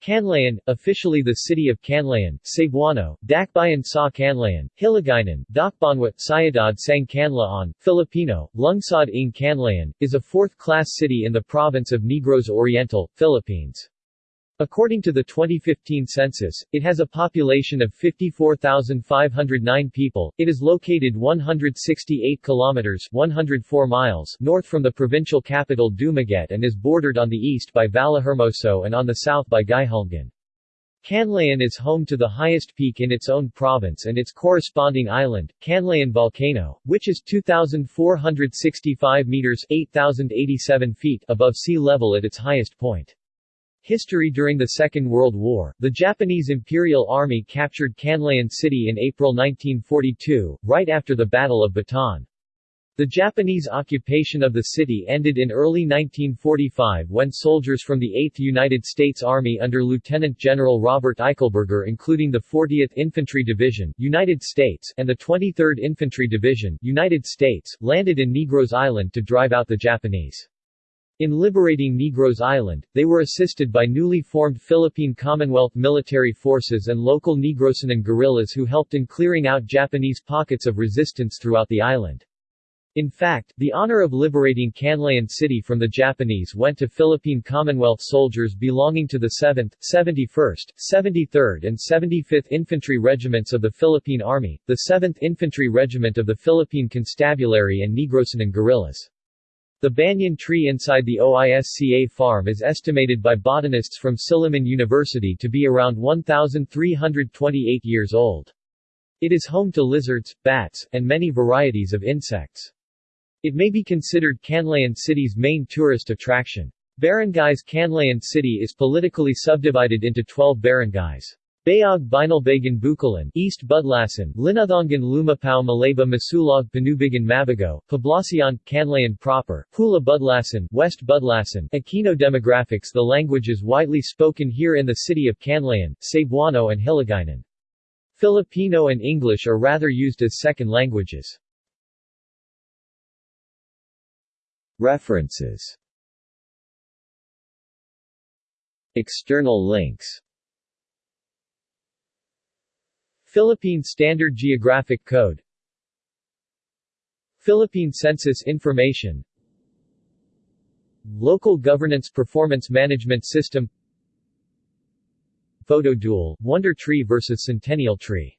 Canlaon, officially the city of Canlaon, Cebuano, Dakbayan sa Canlaon, Hiligaynon, Dakbanwa, Syudad sang Canlaon, Filipino, Lungsod ng Canlaon, is a fourth-class city in the province of Negros Oriental, Philippines. According to the 2015 census, it has a population of 54,509 people. It is located 168 kilometers (104 miles) north from the provincial capital Dumaguete and is bordered on the east by Vallehermoso and on the south by Guihulngan. Canlaon is home to the highest peak in its own province and its corresponding island, Canlaon Volcano, which is 2,465 meters 8,087 feet above sea level at its highest point. History During the Second World War, the Japanese Imperial Army captured Canlaon City in April 1942, right after the Battle of Bataan. The Japanese occupation of the city ended in early 1945 when soldiers from the 8th United States Army under Lieutenant General Robert Eichelberger including the 40th Infantry Division, United States, and the 23rd Infantry Division, United States, landed in Negros Island to drive out the Japanese. In liberating Negros Island, they were assisted by newly formed Philippine Commonwealth military forces and local Negrosanon guerrillas who helped in clearing out Japanese pockets of resistance throughout the island. In fact, the honor of liberating Canlaon City from the Japanese went to Philippine Commonwealth soldiers belonging to the 7th, 71st, 73rd and 75th Infantry Regiments of the Philippine Army, the 7th Infantry Regiment of the Philippine Constabulary and Negrosanon guerrillas. The banyan tree inside the OISCA farm is estimated by botanists from Silliman University to be around 1,328 years old. It is home to lizards, bats, and many varieties of insects. It may be considered Canlaon City's main tourist attraction. Barangays Canlaon City is politically subdivided into 12 barangays. Bayog Binalbagan Bukalan, East Budlasan, Linothangan Lumapao Malaiba Masulog Panubigan Mabigo, Poblacion, Canlaon proper, Pula Budlasan, West Budlasan, Aquino demographics The languages widely spoken here in the city of Canlaon, Cebuano and Hiligaynon. Filipino and English are rather used as second languages. References External links Philippine Standard Geographic Code. Philippine Census Information. Local Governance Performance Management System. Photo Duel, Wonder Tree vs Centennial Tree